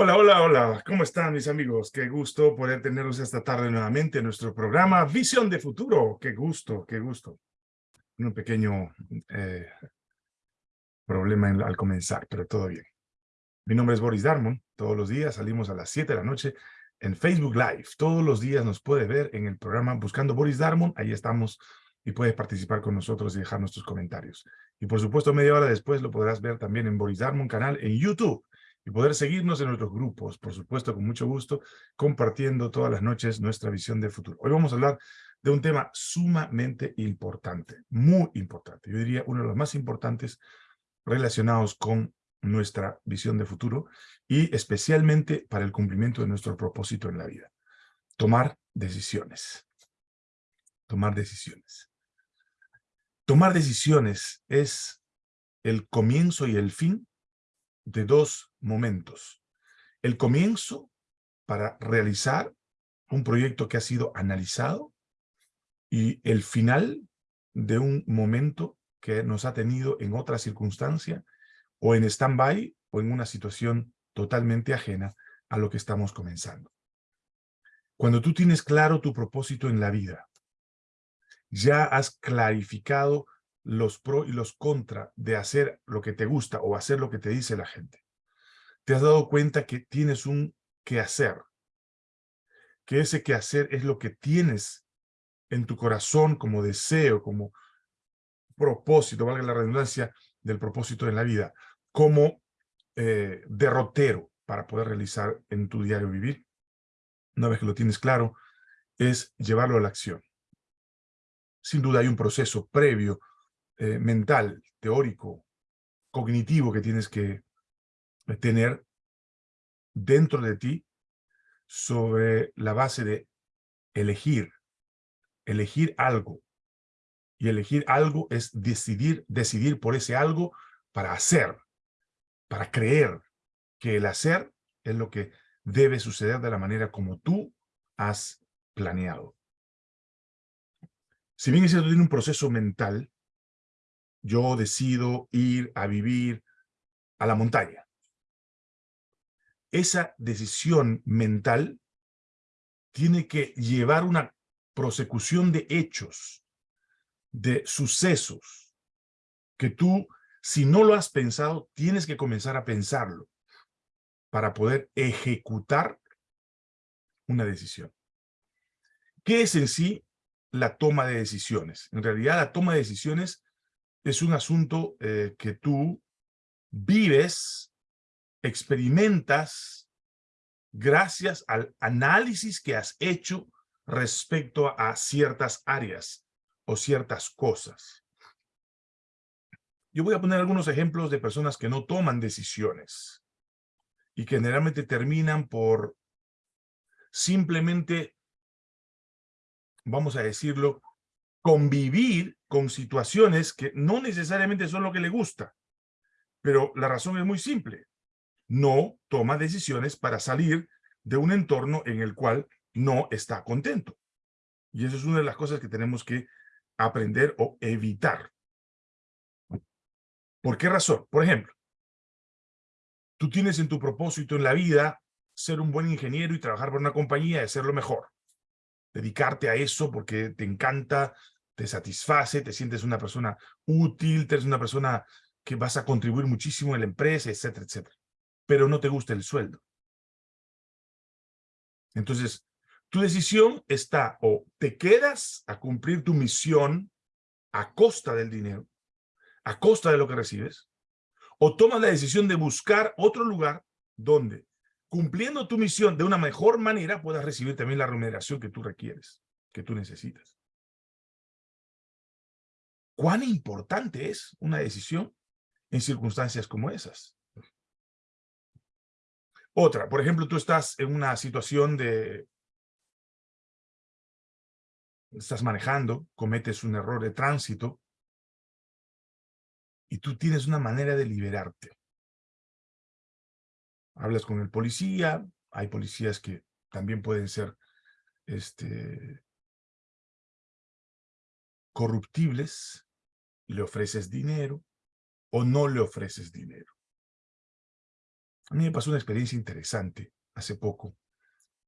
Hola, hola, hola. ¿Cómo están mis amigos? Qué gusto poder tenerlos esta tarde nuevamente en nuestro programa Visión de Futuro. Qué gusto, qué gusto. Un pequeño eh, problema al comenzar, pero todo bien. Mi nombre es Boris Darmon. Todos los días salimos a las 7 de la noche en Facebook Live. Todos los días nos puede ver en el programa Buscando Boris Darmon. Ahí estamos y puedes participar con nosotros y dejar nuestros comentarios. Y por supuesto, media hora después lo podrás ver también en Boris Darmon canal en YouTube y poder seguirnos en nuestros grupos, por supuesto, con mucho gusto, compartiendo todas las noches nuestra visión del futuro. Hoy vamos a hablar de un tema sumamente importante, muy importante. Yo diría uno de los más importantes relacionados con nuestra visión de futuro y especialmente para el cumplimiento de nuestro propósito en la vida. Tomar decisiones. Tomar decisiones. Tomar decisiones es el comienzo y el fin de dos momentos. El comienzo para realizar un proyecto que ha sido analizado y el final de un momento que nos ha tenido en otra circunstancia o en stand-by o en una situación totalmente ajena a lo que estamos comenzando. Cuando tú tienes claro tu propósito en la vida, ya has clarificado los pro y los contra de hacer lo que te gusta o hacer lo que te dice la gente. Te has dado cuenta que tienes un hacer, que ese hacer es lo que tienes en tu corazón como deseo, como propósito, valga la redundancia del propósito en la vida, como eh, derrotero para poder realizar en tu diario vivir. Una vez que lo tienes claro, es llevarlo a la acción. Sin duda hay un proceso previo eh, mental, teórico, cognitivo que tienes que tener dentro de ti sobre la base de elegir, elegir algo. Y elegir algo es decidir, decidir por ese algo para hacer, para creer que el hacer es lo que debe suceder de la manera como tú has planeado. Si bien es cierto, tiene un proceso mental, yo decido ir a vivir a la montaña. Esa decisión mental tiene que llevar una prosecución de hechos, de sucesos, que tú, si no lo has pensado, tienes que comenzar a pensarlo para poder ejecutar una decisión. ¿Qué es en sí la toma de decisiones? En realidad, la toma de decisiones es un asunto eh, que tú vives, experimentas, gracias al análisis que has hecho respecto a ciertas áreas o ciertas cosas. Yo voy a poner algunos ejemplos de personas que no toman decisiones y que generalmente terminan por simplemente, vamos a decirlo, convivir con situaciones que no necesariamente son lo que le gusta. Pero la razón es muy simple. No toma decisiones para salir de un entorno en el cual no está contento. Y eso es una de las cosas que tenemos que aprender o evitar. ¿Por qué razón? Por ejemplo, tú tienes en tu propósito en la vida ser un buen ingeniero y trabajar por una compañía y hacerlo mejor. Dedicarte a eso porque te encanta te satisface, te sientes una persona útil, te eres una persona que vas a contribuir muchísimo en la empresa, etcétera, etcétera. Pero no te gusta el sueldo. Entonces, tu decisión está o te quedas a cumplir tu misión a costa del dinero, a costa de lo que recibes, o tomas la decisión de buscar otro lugar donde, cumpliendo tu misión de una mejor manera, puedas recibir también la remuneración que tú requieres, que tú necesitas. ¿Cuán importante es una decisión en circunstancias como esas? Otra, por ejemplo, tú estás en una situación de... Estás manejando, cometes un error de tránsito y tú tienes una manera de liberarte. Hablas con el policía, hay policías que también pueden ser este, corruptibles, le ofreces dinero o no le ofreces dinero. A mí me pasó una experiencia interesante hace poco.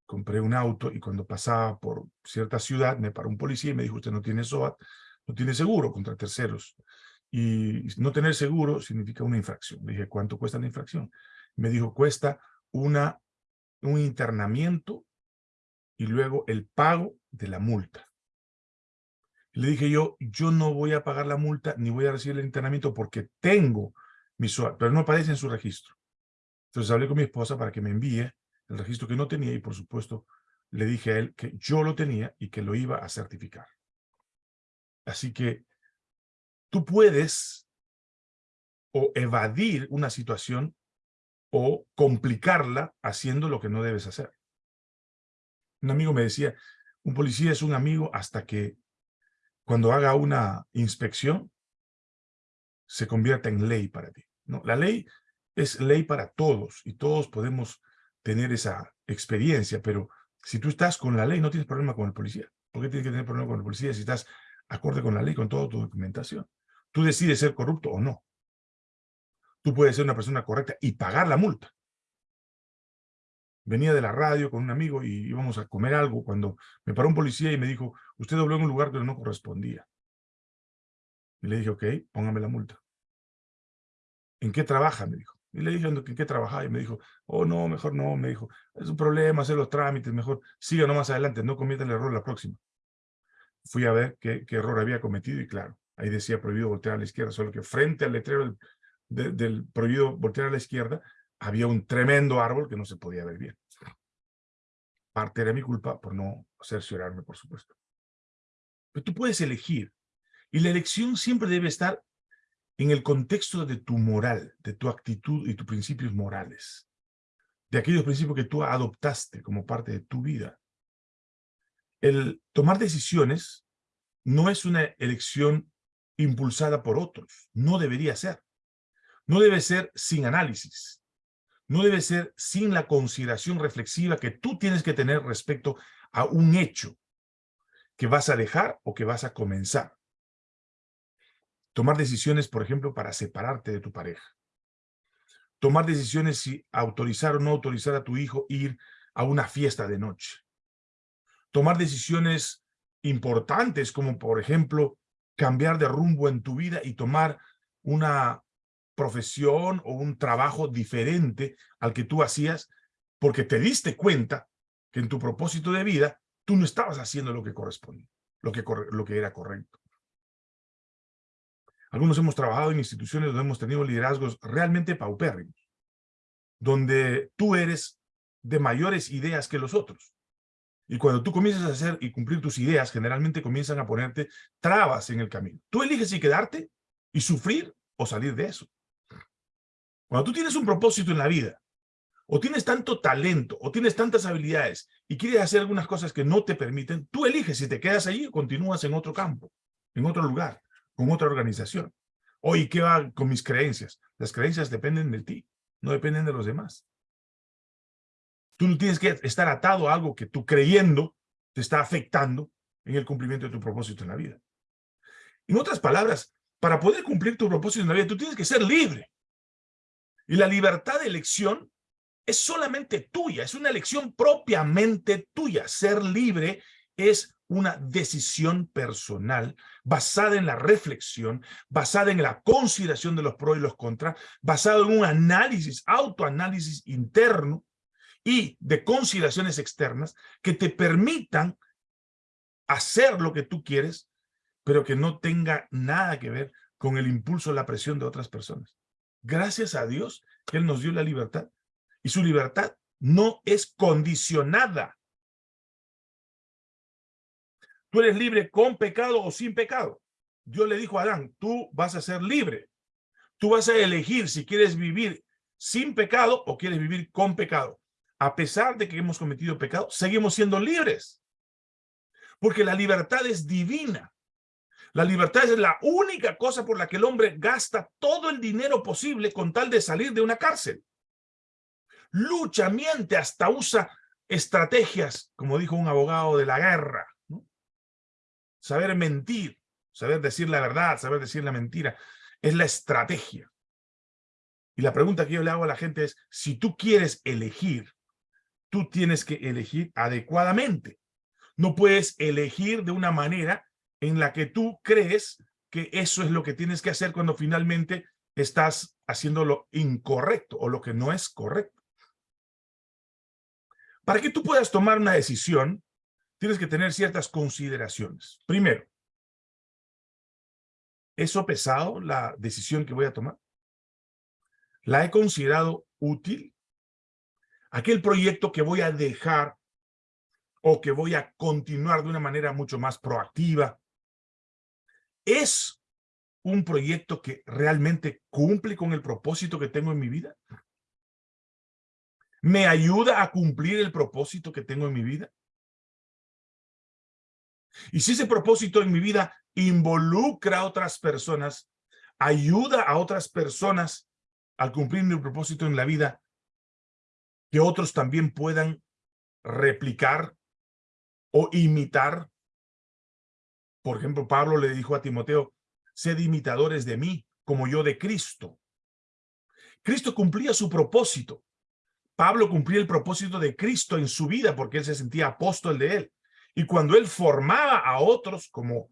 Compré un auto y cuando pasaba por cierta ciudad me paró un policía y me dijo, usted no tiene SOAT, no tiene seguro contra terceros. Y no tener seguro significa una infracción. Le dije, ¿cuánto cuesta la infracción? Me dijo, cuesta una, un internamiento y luego el pago de la multa. Le dije yo, yo no voy a pagar la multa ni voy a recibir el internamiento porque tengo mi SOAT, pero no aparece en su registro. Entonces hablé con mi esposa para que me envíe el registro que no tenía y por supuesto le dije a él que yo lo tenía y que lo iba a certificar. Así que tú puedes o evadir una situación o complicarla haciendo lo que no debes hacer. Un amigo me decía, un policía es un amigo hasta que cuando haga una inspección se convierta en ley para ti. ¿no? La ley es ley para todos y todos podemos tener esa experiencia, pero si tú estás con la ley no tienes problema con el policía. ¿Por qué tienes que tener problema con el policía si estás acorde con la ley, con toda tu documentación? Tú decides ser corrupto o no. Tú puedes ser una persona correcta y pagar la multa. Venía de la radio con un amigo y íbamos a comer algo cuando me paró un policía y me dijo, usted dobló en un lugar que no correspondía. Y le dije, ok, póngame la multa. ¿En qué trabaja? Me dijo. Y le dije, ¿en qué trabajaba? Y me dijo, oh, no, mejor no. Me dijo, es un problema hacer los trámites, mejor siga nomás adelante, no cometa el error la próxima. Fui a ver qué, error había cometido y claro, ahí decía prohibido voltear a la izquierda, solo que frente al letrero del prohibido voltear a la izquierda había un tremendo árbol que no se podía ver bien. Parte era mi culpa por no cerciorarme, por supuesto. Pero tú puedes elegir. Y la elección siempre debe estar en el contexto de tu moral, de tu actitud y tus principios morales, de aquellos principios que tú adoptaste como parte de tu vida. El tomar decisiones no es una elección impulsada por otros, no debería ser. No debe ser sin análisis, no debe ser sin la consideración reflexiva que tú tienes que tener respecto a un hecho que vas a dejar o que vas a comenzar. Tomar decisiones, por ejemplo, para separarte de tu pareja. Tomar decisiones si autorizar o no autorizar a tu hijo ir a una fiesta de noche. Tomar decisiones importantes como, por ejemplo, cambiar de rumbo en tu vida y tomar una profesión o un trabajo diferente al que tú hacías porque te diste cuenta que en tu propósito de vida tú no estabas haciendo lo que correspondía, lo que, lo que era correcto. Algunos hemos trabajado en instituciones donde hemos tenido liderazgos realmente paupérrimos, donde tú eres de mayores ideas que los otros. Y cuando tú comienzas a hacer y cumplir tus ideas, generalmente comienzan a ponerte trabas en el camino. Tú eliges si quedarte y sufrir o salir de eso. Cuando tú tienes un propósito en la vida, o tienes tanto talento, o tienes tantas habilidades, y quieres hacer algunas cosas que no te permiten, tú eliges si te quedas allí o continúas en otro campo, en otro lugar con otra organización. Oye, ¿qué va con mis creencias? Las creencias dependen de ti, no dependen de los demás. Tú no tienes que estar atado a algo que tú creyendo te está afectando en el cumplimiento de tu propósito en la vida. En otras palabras, para poder cumplir tu propósito en la vida, tú tienes que ser libre. Y la libertad de elección es solamente tuya, es una elección propiamente tuya. Ser libre es una decisión personal basada en la reflexión, basada en la consideración de los pros y los contras, basado en un análisis, autoanálisis interno y de consideraciones externas que te permitan hacer lo que tú quieres, pero que no tenga nada que ver con el impulso o la presión de otras personas. Gracias a Dios que Él nos dio la libertad y su libertad no es condicionada Tú eres libre con pecado o sin pecado. Dios le dijo a Adán, tú vas a ser libre. Tú vas a elegir si quieres vivir sin pecado o quieres vivir con pecado. A pesar de que hemos cometido pecado, seguimos siendo libres. Porque la libertad es divina. La libertad es la única cosa por la que el hombre gasta todo el dinero posible con tal de salir de una cárcel. Lucha, miente, hasta usa estrategias, como dijo un abogado de la guerra, saber mentir, saber decir la verdad, saber decir la mentira, es la estrategia. Y la pregunta que yo le hago a la gente es, si tú quieres elegir, tú tienes que elegir adecuadamente. No puedes elegir de una manera en la que tú crees que eso es lo que tienes que hacer cuando finalmente estás haciendo lo incorrecto o lo que no es correcto. Para que tú puedas tomar una decisión, tienes que tener ciertas consideraciones. Primero, ¿eso pesado la decisión que voy a tomar? ¿La he considerado útil? Aquel proyecto que voy a dejar o que voy a continuar de una manera mucho más proactiva, ¿es un proyecto que realmente cumple con el propósito que tengo en mi vida? ¿Me ayuda a cumplir el propósito que tengo en mi vida? Y si ese propósito en mi vida involucra a otras personas, ayuda a otras personas al cumplir mi propósito en la vida, que otros también puedan replicar o imitar. Por ejemplo, Pablo le dijo a Timoteo, sed imitadores de mí, como yo de Cristo. Cristo cumplía su propósito. Pablo cumplía el propósito de Cristo en su vida porque él se sentía apóstol de él. Y cuando él formaba a otros, como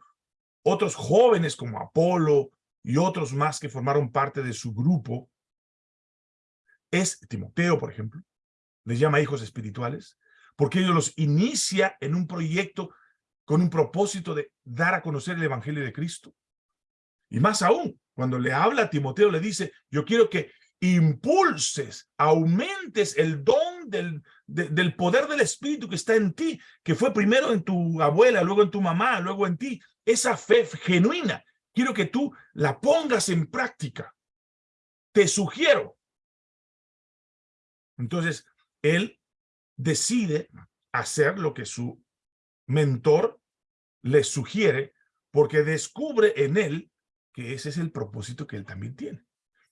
otros jóvenes como Apolo y otros más que formaron parte de su grupo, es Timoteo, por ejemplo, les llama hijos espirituales, porque ellos los inicia en un proyecto con un propósito de dar a conocer el evangelio de Cristo. Y más aún, cuando le habla a Timoteo, le dice, yo quiero que impulses, aumentes el don del, del poder del Espíritu que está en ti, que fue primero en tu abuela, luego en tu mamá, luego en ti. Esa fe genuina, quiero que tú la pongas en práctica. Te sugiero. Entonces, él decide hacer lo que su mentor le sugiere porque descubre en él que ese es el propósito que él también tiene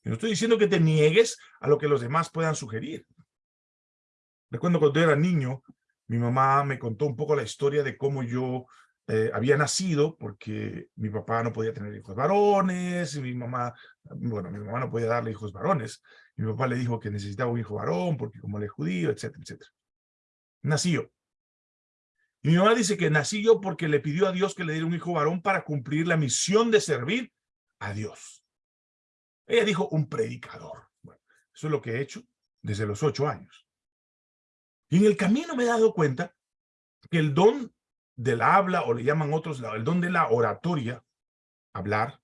no estoy diciendo que te niegues a lo que los demás puedan sugerir. Recuerdo cuando yo era niño, mi mamá me contó un poco la historia de cómo yo eh, había nacido, porque mi papá no podía tener hijos varones, y mi mamá, bueno, mi mamá no podía darle hijos varones. Mi papá le dijo que necesitaba un hijo varón, porque como él es judío, etcétera, etcétera. Nací yo. Mi mamá dice que nací yo porque le pidió a Dios que le diera un hijo varón para cumplir la misión de servir a Dios. Ella dijo un predicador. Bueno, eso es lo que he hecho desde los ocho años. Y en el camino me he dado cuenta que el don del habla, o le llaman otros, el don de la oratoria, hablar,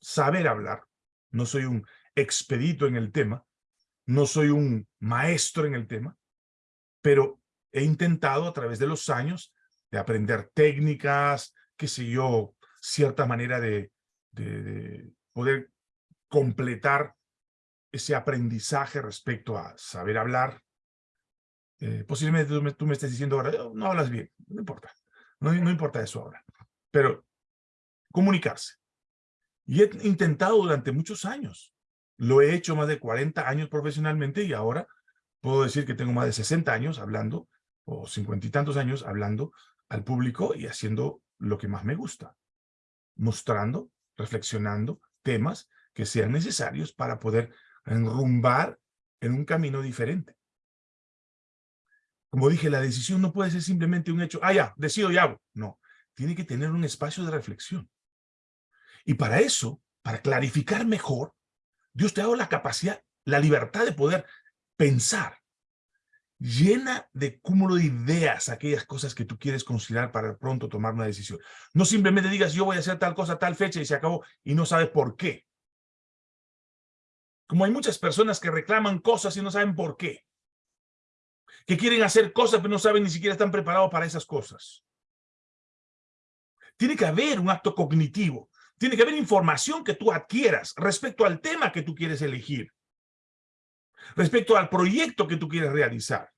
saber hablar, no soy un expedito en el tema, no soy un maestro en el tema, pero he intentado a través de los años de aprender técnicas, qué sé yo, cierta manera de, de, de poder completar ese aprendizaje respecto a saber hablar. Eh, posiblemente tú me, estés diciendo ahora, oh, no hablas bien, no importa, no, no importa eso ahora, pero comunicarse. Y he intentado durante muchos años, lo he hecho más de 40 años profesionalmente y ahora puedo decir que tengo más de 60 años hablando, o 50 y tantos años hablando al público y haciendo lo que más me gusta, mostrando, reflexionando temas que sean necesarios para poder enrumbar en un camino diferente. Como dije, la decisión no puede ser simplemente un hecho, ah, ya, decido y hago. No, tiene que tener un espacio de reflexión. Y para eso, para clarificar mejor, Dios te ha dado la capacidad, la libertad de poder pensar. Llena de cúmulo de ideas aquellas cosas que tú quieres considerar para pronto tomar una decisión. No simplemente digas, yo voy a hacer tal cosa, tal fecha y se acabó y no sabes por qué. Como hay muchas personas que reclaman cosas y no saben por qué. Que quieren hacer cosas pero no saben ni siquiera están preparados para esas cosas. Tiene que haber un acto cognitivo. Tiene que haber información que tú adquieras respecto al tema que tú quieres elegir. Respecto al proyecto que tú quieres realizar.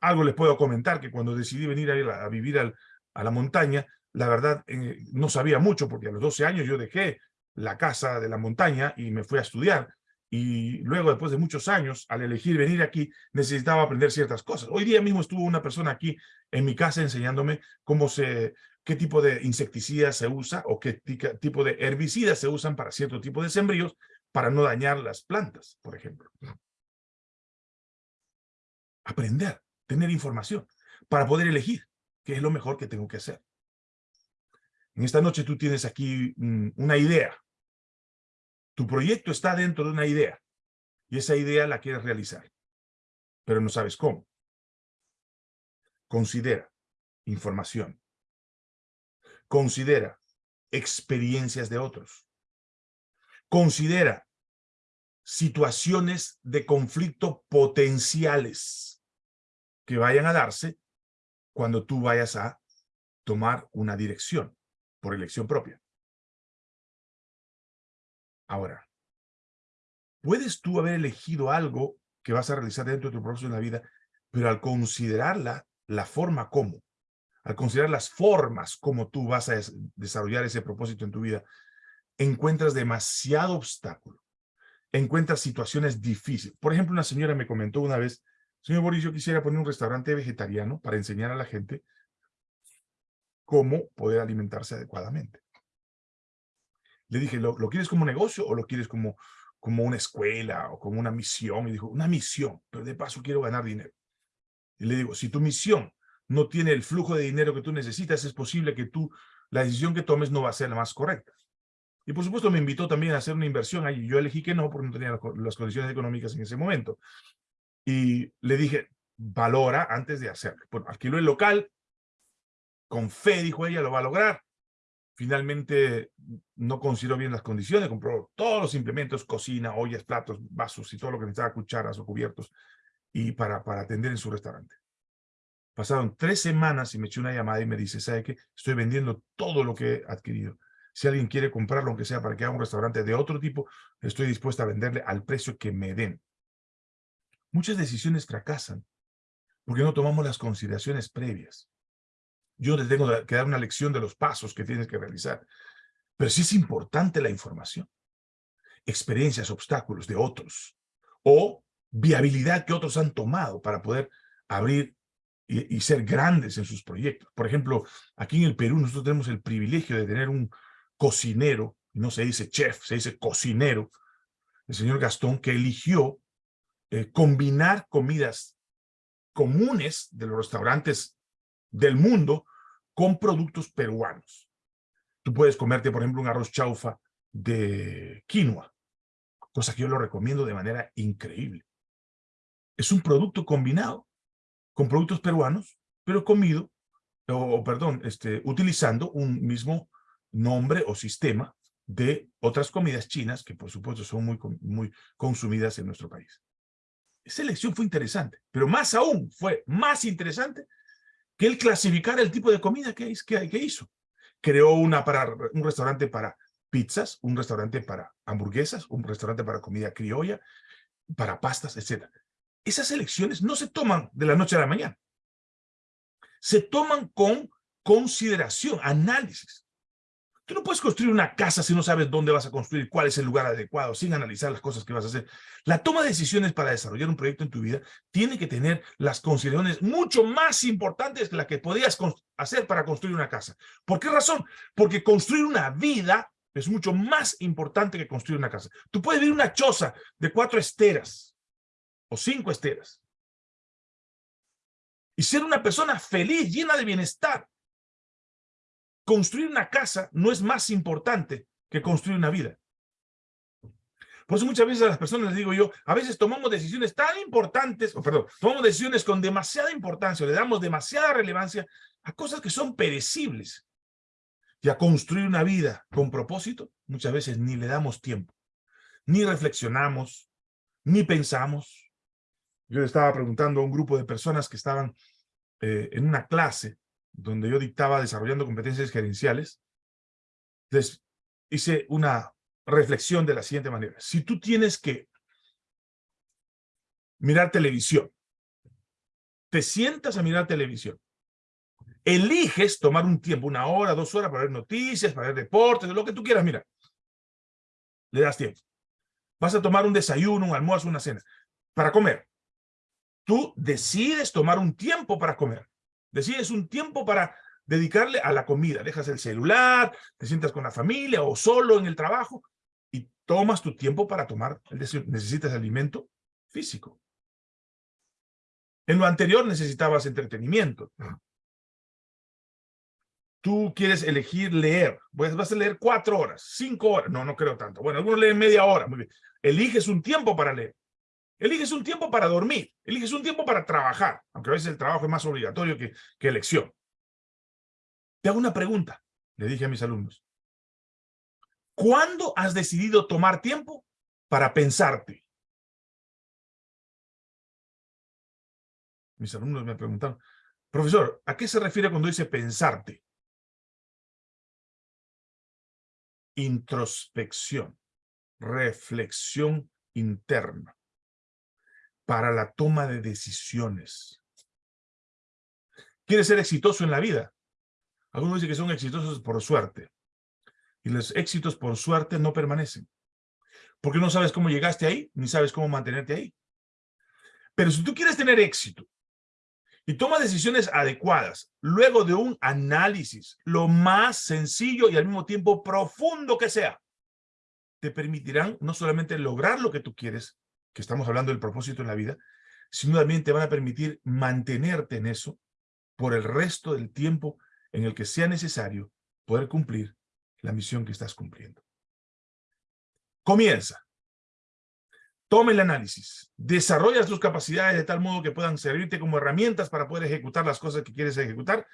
Algo les puedo comentar que cuando decidí venir a, vivir a la montaña, la verdad eh, no sabía mucho porque a los 12 años yo dejé la casa de la montaña y me fui a estudiar. Y luego, después de muchos años, al elegir venir aquí, necesitaba aprender ciertas cosas. Hoy día mismo estuvo una persona aquí en mi casa enseñándome cómo se, qué tipo de insecticidas se usa o qué tipo de herbicidas se usan para cierto tipo de sembríos, para no dañar las plantas, por ejemplo. Aprender, tener información, para poder elegir qué es lo mejor que tengo que hacer. En esta noche tú tienes aquí mm, una idea. Tu proyecto está dentro de una idea y esa idea la quieres realizar, pero no sabes cómo. Considera información. Considera experiencias de otros. Considera situaciones de conflicto potenciales que vayan a darse cuando tú vayas a tomar una dirección por elección propia. Ahora, puedes tú haber elegido algo que vas a realizar dentro de tu propósito en la vida, pero al considerarla, la forma como, al considerar las formas como tú vas a desarrollar ese propósito en tu vida, encuentras demasiado obstáculo, encuentras situaciones difíciles. Por ejemplo, una señora me comentó una vez, señor Boris, yo quisiera poner un restaurante vegetariano para enseñar a la gente cómo poder alimentarse adecuadamente. Le dije, ¿lo, quieres como negocio o lo quieres como, como una escuela o como una misión? Y dijo, una misión, pero de paso quiero ganar dinero. Y le digo, si tu misión no tiene el flujo de dinero que tú necesitas, es posible que tú, la decisión que tomes no va a ser la más correcta. Y por supuesto me invitó también a hacer una inversión ahí. Yo elegí que no, porque no tenía las condiciones económicas en ese momento. Y le dije, valora antes de hacerlo. Bueno, alquiló el local, con fe, dijo ella, lo va a lograr. Finalmente no consideró bien las condiciones, compró todos los implementos, cocina, ollas, platos, vasos y todo lo que necesitaba, cucharas o cubiertos, y para, para atender en su restaurante. Pasaron tres semanas y me eché una llamada y me dice, ¿sabe qué? Estoy vendiendo todo lo que he adquirido. Si alguien quiere comprarlo, aunque sea para que haga un restaurante de otro tipo, estoy dispuesta a venderle al precio que me den. Muchas decisiones fracasan porque no tomamos las consideraciones previas. Yo les tengo que dar una lección de los pasos que tienes que realizar. Pero sí es importante la información. Experiencias, obstáculos de otros. O viabilidad que otros han tomado para poder abrir y, ser grandes en sus proyectos. Por ejemplo, aquí en el Perú nosotros tenemos el privilegio de tener un cocinero, no se dice chef, se dice cocinero, el señor Gastón, que eligió eh, combinar comidas comunes de los restaurantes del mundo con productos peruanos. Tú puedes comerte, por ejemplo, un arroz chaufa de quinoa, cosa que yo lo recomiendo de manera increíble. Es un producto combinado con productos peruanos, pero comido, o perdón, este, utilizando un mismo nombre o sistema de otras comidas chinas que por supuesto son muy, muy consumidas en nuestro país. Esa elección fue interesante, pero más aún fue más interesante que él clasificara el tipo de comida que, que, que hizo. Creó una para, un restaurante para pizzas, un restaurante para hamburguesas, un restaurante para comida criolla, para pastas, etc. Esas elecciones no se toman de la noche a la mañana. Se toman con consideración, análisis. Tú no puedes construir una casa si no sabes dónde vas a construir, cuál es el lugar adecuado, sin analizar las cosas que vas a hacer. La toma de decisiones para desarrollar un proyecto en tu vida tiene que tener las consideraciones mucho más importantes que las que podías hacer para construir una casa. ¿Por qué razón? Porque construir una vida es mucho más importante que construir una casa. Tú puedes vivir una choza de cuatro esteras o cinco esteras y ser una persona feliz, llena de bienestar, construir una casa no es más importante que construir una vida. Por eso muchas veces a las personas les digo yo, a veces tomamos decisiones tan importantes, o perdón, tomamos decisiones con demasiada importancia, le damos demasiada relevancia a cosas que son perecibles. Y a construir una vida con propósito, muchas veces ni le damos tiempo, ni reflexionamos, ni pensamos. Yo estaba preguntando a un grupo de personas que estaban eh, en una clase donde yo dictaba desarrollando competencias gerenciales, les hice una reflexión de la siguiente manera. Si tú tienes que mirar televisión, te sientas a mirar televisión, eliges tomar un tiempo, una hora, dos horas para ver noticias, para ver deportes, lo que tú quieras, mira, le das tiempo. Vas a tomar un desayuno, un almuerzo, una cena, para comer. Tú decides tomar un tiempo para comer. Decides un tiempo para dedicarle a la comida. Dejas el celular, te sientas con la familia o solo en el trabajo y tomas tu tiempo para tomar Necesitas alimento físico. En lo anterior necesitabas entretenimiento. Tú quieres elegir leer. Pues vas a leer cuatro horas, cinco horas. No, no creo tanto. Bueno, algunos leen media hora. Muy bien. Eliges un tiempo para leer. Eliges un tiempo para dormir. Eliges un tiempo para trabajar. Aunque a veces el trabajo es más obligatorio que, que elección. Te hago una pregunta. Le dije a mis alumnos. ¿Cuándo has decidido tomar tiempo para pensarte? Mis alumnos me preguntaron, profesor, ¿a qué se refiere cuando dice pensarte? Introspección, reflexión interna para la toma de decisiones. ¿Quieres ser exitoso en la vida? Algunos dicen que son exitosos por suerte. Y los éxitos por suerte no permanecen. Porque no sabes cómo llegaste ahí, ni sabes cómo mantenerte ahí. Pero si tú quieres tener éxito y tomas decisiones adecuadas, luego de un análisis, lo más sencillo y al mismo tiempo profundo que sea, te permitirán no solamente lograr lo que tú quieres, que estamos hablando del propósito en la vida, sino también te van a permitir mantenerte en eso por el resto del tiempo en el que sea necesario poder cumplir la misión que estás cumpliendo. Comienza. Toma el análisis. Desarrolla tus capacidades de tal modo que puedan servirte como herramientas para poder ejecutar las cosas que quieres ejecutar.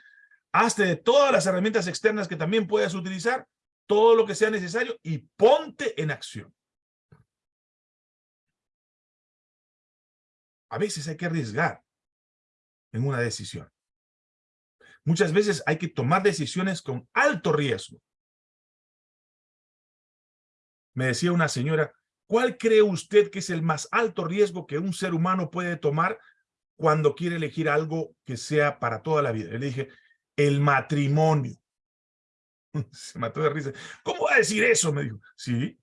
Hazte de todas las herramientas externas que también puedas utilizar, todo lo que sea necesario y ponte en acción. A veces hay que arriesgar en una decisión. Muchas veces hay que tomar decisiones con alto riesgo. Me decía una señora, ¿cuál cree usted que es el más alto riesgo que un ser humano puede tomar cuando quiere elegir algo que sea para toda la vida? Le dije, el matrimonio. Se mató de risa. ¿Cómo va a decir eso? Me dijo. Sí,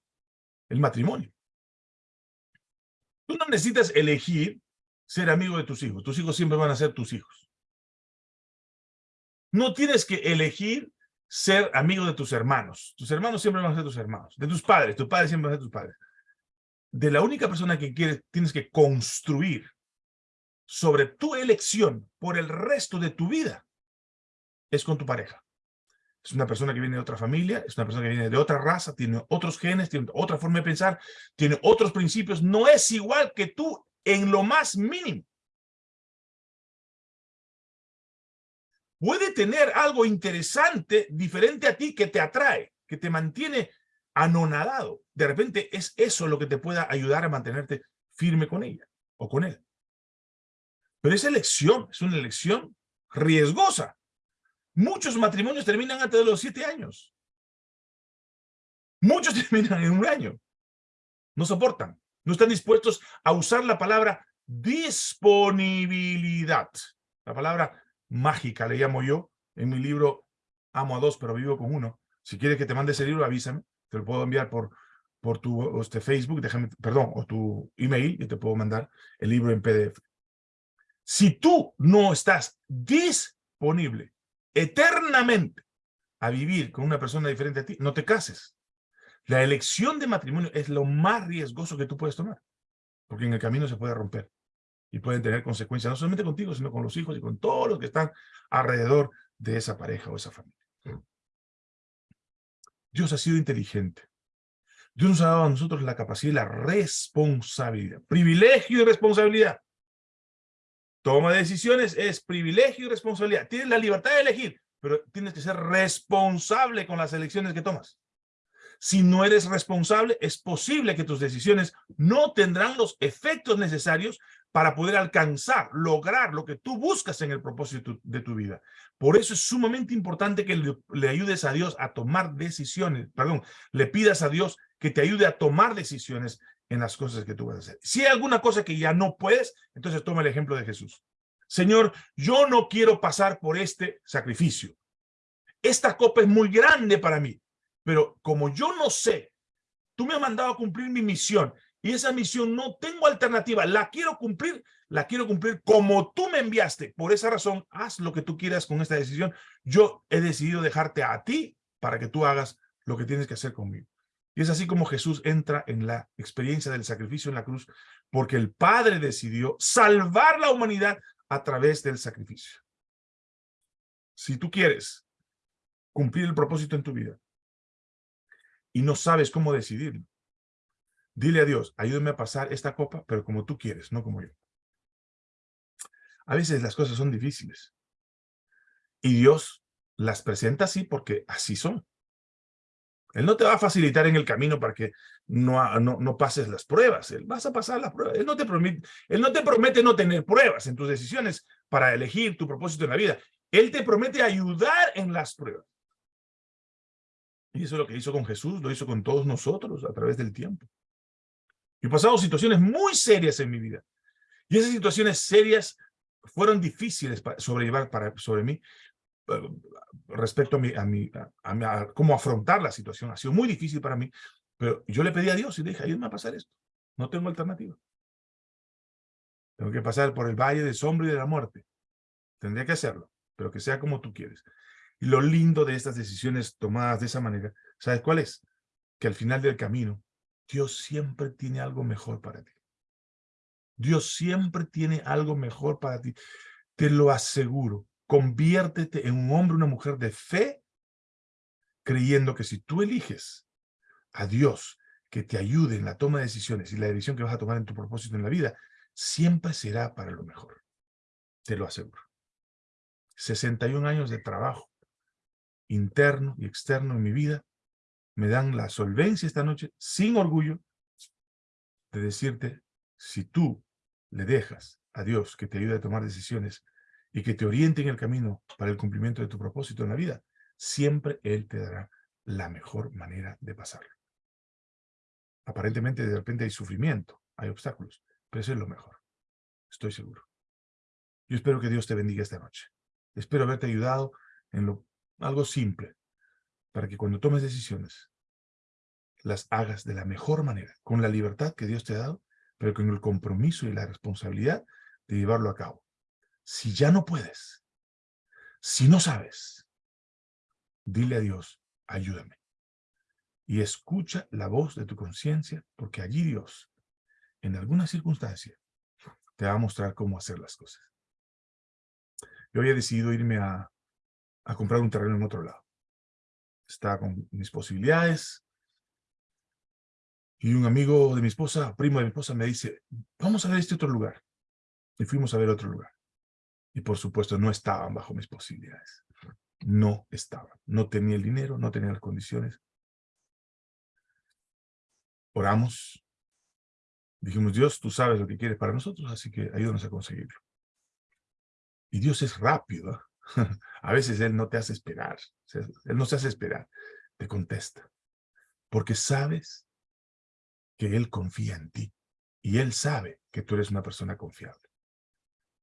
el matrimonio. Tú no necesitas elegir ser amigo de tus hijos. Tus hijos siempre van a ser tus hijos. No tienes que elegir ser amigo de tus hermanos. Tus hermanos siempre van a ser tus hermanos. De tus padres, tus padres siempre van a ser tus padres. De la única persona que quieres, tienes que construir sobre tu elección por el resto de tu vida es con tu pareja. Es una persona que viene de otra familia, es una persona que viene de otra raza, tiene otros genes, tiene otra forma de pensar, tiene otros principios, no es igual que tú en lo más mínimo. puede tener algo interesante, diferente a ti, que te atrae, que te mantiene anonadado. De repente es eso lo que te pueda ayudar a mantenerte firme con ella o con él. Pero esa elección es una elección riesgosa. Muchos matrimonios terminan antes de los siete años. Muchos terminan en un año. No soportan. No están dispuestos a usar la palabra disponibilidad. La palabra mágica, le llamo yo, en mi libro Amo a dos, pero vivo con uno. Si quieres que te mande ese libro, avísame. Te lo puedo enviar por, por tu este, Facebook, déjame, perdón, o tu email, y te puedo mandar el libro en PDF. Si tú no estás disponible eternamente a vivir con una persona diferente a ti, no te cases. La elección de matrimonio es lo más riesgoso que tú puedes tomar, porque en el camino se puede romper y pueden tener consecuencias no solamente contigo, sino con los hijos y con todos los que están alrededor de esa pareja o esa familia. Dios ha sido inteligente. Dios nos ha dado a nosotros la capacidad y la responsabilidad. Privilegio y responsabilidad. Toma de decisiones es privilegio y responsabilidad. Tienes la libertad de elegir, pero tienes que ser responsable con las elecciones que tomas. Si no eres responsable, es posible que tus decisiones no tendrán los efectos necesarios para poder alcanzar, lograr lo que tú buscas en el propósito de tu vida. Por eso es sumamente importante que le, ayudes a Dios a tomar decisiones, perdón, le pidas a Dios que te ayude a tomar decisiones en las cosas que tú vas a hacer. Si hay alguna cosa que ya no puedes, entonces toma el ejemplo de Jesús. Señor, yo no quiero pasar por este sacrificio. Esta copa es muy grande para mí, pero como yo no sé, tú me has mandado a cumplir mi misión y esa misión no tengo alternativa, la quiero cumplir, la quiero cumplir como tú me enviaste. Por esa razón, haz lo que tú quieras con esta decisión. Yo he decidido dejarte a ti para que tú hagas lo que tienes que hacer conmigo. Y es así como Jesús entra en la experiencia del sacrificio en la cruz, porque el Padre decidió salvar la humanidad a través del sacrificio. Si tú quieres cumplir el propósito en tu vida y no sabes cómo decidirlo, dile a Dios, ayúdame a pasar esta copa, pero como tú quieres, no como yo. A veces las cosas son difíciles. Y Dios las presenta así porque así son. Él no te va a facilitar en el camino para que no, no, no, pases las pruebas. Él vas a pasar las pruebas. Él no, te promete, él no te promete no tener pruebas en tus decisiones para elegir tu propósito en la vida. Él te promete ayudar en las pruebas. Y eso es lo que hizo con Jesús, lo hizo con todos nosotros a través del tiempo. Yo he pasado situaciones muy serias en mi vida. Y esas situaciones serias fueron difíciles para sobrellevar para, sobre mí eh, respecto a, mi, a, mi, a, cómo afrontar la situación. Ha sido muy difícil para mí, pero yo le pedí a Dios y le dije, ayúdame a pasar esto. No tengo alternativa. Tengo que pasar por el valle de sombra y de la muerte. Tendría que hacerlo, pero que sea como tú quieres. Y lo lindo de estas decisiones tomadas de esa manera, ¿sabes cuál es? Que al final del camino, Dios siempre tiene algo mejor para ti. Dios siempre tiene algo mejor para ti. Te lo aseguro. Conviértete en un hombre, una mujer de fe, creyendo que si tú eliges a Dios que te ayude en la toma de decisiones y la decisión que vas a tomar en tu propósito en la vida, siempre será para lo mejor. Te lo aseguro. 61 años de trabajo interno y externo en mi vida me dan la solvencia esta noche, sin orgullo, de decirte, si tú le dejas a Dios que te ayude a tomar decisiones y que te oriente en el camino para el cumplimiento de tu propósito en la vida, siempre Él te dará la mejor manera de pasarlo. Aparentemente de repente hay sufrimiento, hay obstáculos, pero eso es lo mejor. Estoy seguro. Yo espero que Dios te bendiga esta noche. Espero haberte ayudado en lo, algo simple, para que cuando tomes decisiones, las hagas de la mejor manera, con la libertad que Dios te ha dado pero con el compromiso y la responsabilidad de llevarlo a cabo. Si ya no puedes, si no sabes, dile a Dios, ayúdame. Y escucha la voz de tu conciencia, porque allí Dios, en alguna circunstancia, te va a mostrar cómo hacer las cosas. Yo había decidido irme a, a comprar un terreno en otro lado. Estaba con mis posibilidades, y un amigo de mi esposa, primo de mi esposa, me dice, vamos a ver este otro lugar. Y fuimos a ver otro lugar. Y por supuesto no estaban bajo mis posibilidades. No estaban. No tenía el dinero, no tenía las condiciones. Oramos. Dijimos, Dios, tú sabes lo que quieres para nosotros, así que ayúdanos a conseguirlo. Y Dios es rápido. A veces Él no te hace esperar. Él no se hace esperar. Te contesta. Porque sabes que Él confía en ti y Él sabe que tú eres una persona confiable.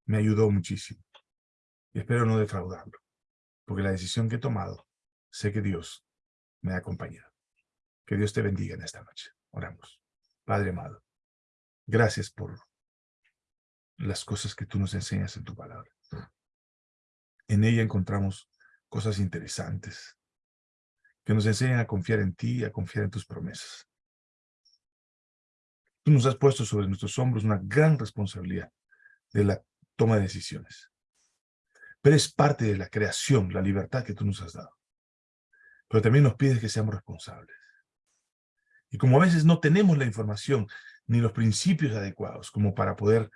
Me ayudó muchísimo y espero no defraudarlo, porque la decisión que he tomado, sé que Dios me ha acompañado. Que Dios te bendiga en esta noche. Oramos. Padre amado, gracias por las cosas que tú nos enseñas en tu palabra. En ella encontramos cosas interesantes que nos enseñan a confiar en ti y a confiar en tus promesas. Tú nos has puesto sobre nuestros hombros una gran responsabilidad de la toma de decisiones. Pero es parte de la creación, la libertad que tú nos has dado. Pero también nos pides que seamos responsables. Y como a veces no tenemos la información ni los principios adecuados como para poder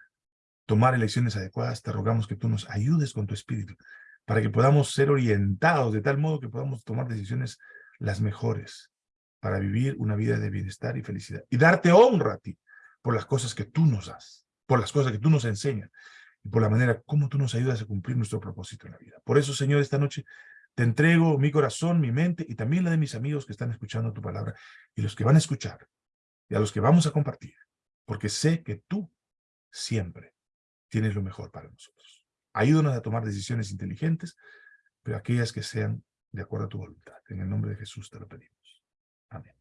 tomar elecciones adecuadas, te rogamos que tú nos ayudes con tu espíritu para que podamos ser orientados de tal modo que podamos tomar decisiones las mejores para vivir una vida de bienestar y felicidad. Y darte honra a ti por las cosas que tú nos das, por las cosas que tú nos enseñas, y por la manera como tú nos ayudas a cumplir nuestro propósito en la vida. Por eso, Señor, esta noche te entrego mi corazón, mi mente, y también la de mis amigos que están escuchando tu palabra, y los que van a escuchar, y a los que vamos a compartir, porque sé que tú siempre tienes lo mejor para nosotros. Ayúdanos a tomar decisiones inteligentes, pero aquellas que sean de acuerdo a tu voluntad. En el nombre de Jesús te lo pedimos. Amén.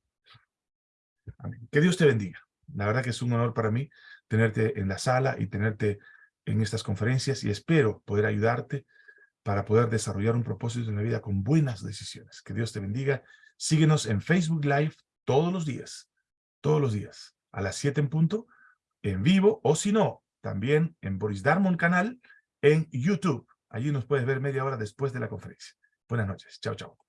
Que Dios te bendiga. La verdad que es un honor para mí tenerte en la sala y tenerte en estas conferencias y espero poder ayudarte para poder desarrollar un propósito en la vida con buenas decisiones. Que Dios te bendiga. Síguenos en Facebook Live todos los días, todos los días, a las 7 en punto, en vivo, o si no, también en Boris Darmon canal en YouTube. Allí nos puedes ver media hora después de la conferencia. Buenas noches. Chao, chao.